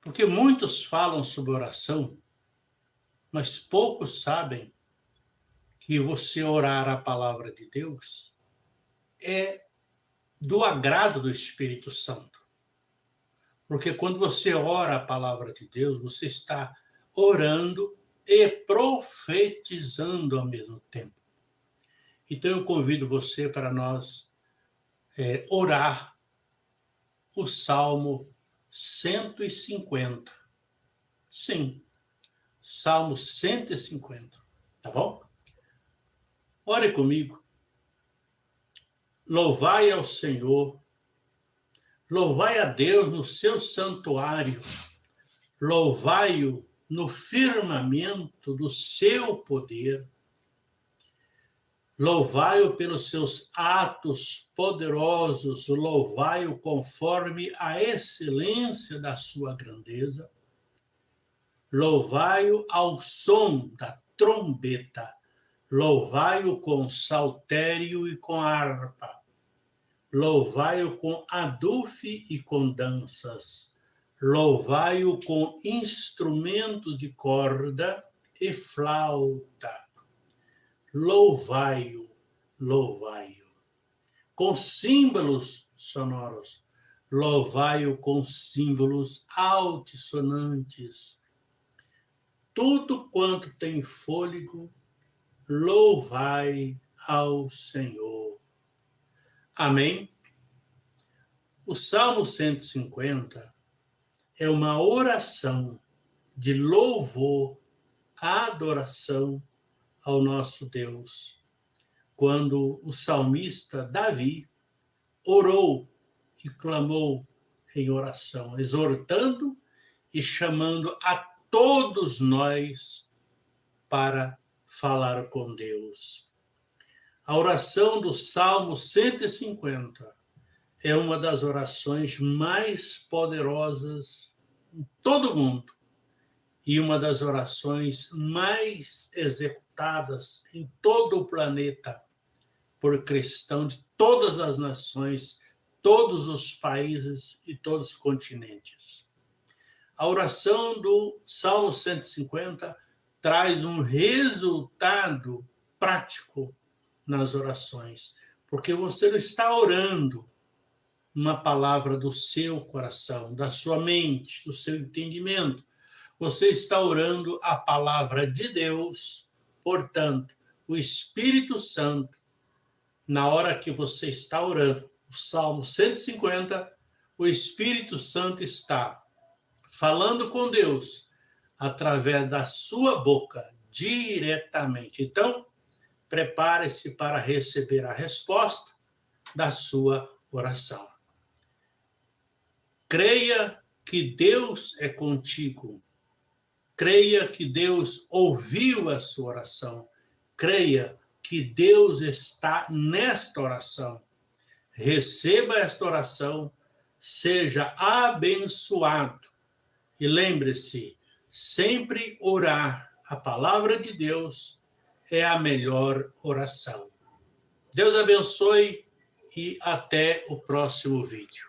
Porque muitos falam sobre oração, mas poucos sabem que você orar a palavra de Deus é do agrado do Espírito Santo. Porque quando você ora a palavra de Deus, você está orando e profetizando ao mesmo tempo. Então eu convido você para nós é, orar o Salmo 150. Sim, Salmo 150, tá bom? Ore comigo. Louvai ao Senhor, louvai a Deus no seu santuário, louvai-o no firmamento do seu poder, louvai-o pelos seus atos poderosos, louvai-o conforme a excelência da sua grandeza, louvai-o ao som da trombeta, Louvai-o com saltério e com harpa. Louvai-o com adufe e com danças. Louvai-o com instrumento de corda e flauta. Louvai-o, louvai-o. Com símbolos sonoros. Louvai-o com símbolos altissonantes. Tudo quanto tem fôlego, louvai ao Senhor. Amém? O Salmo 150 é uma oração de louvor, adoração ao nosso Deus. Quando o salmista Davi orou e clamou em oração, exortando e chamando a todos nós para falar com Deus. A oração do Salmo 150 é uma das orações mais poderosas em todo o mundo e uma das orações mais executadas em todo o planeta por cristão de todas as nações, todos os países e todos os continentes. A oração do Salmo 150 traz um resultado prático nas orações, porque você não está orando uma palavra do seu coração, da sua mente, do seu entendimento. Você está orando a palavra de Deus, portanto, o Espírito Santo, na hora que você está orando, o Salmo 150, o Espírito Santo está falando com Deus através da sua boca, diretamente. Então, prepare-se para receber a resposta da sua oração. Creia que Deus é contigo. Creia que Deus ouviu a sua oração. Creia que Deus está nesta oração. Receba esta oração, seja abençoado. E lembre-se, sempre orar a palavra de Deus é a melhor oração. Deus abençoe e até o próximo vídeo.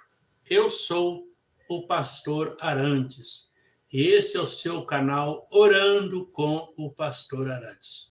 Eu sou o pastor Arantes e esse é o seu canal Orando com o Pastor Arantes.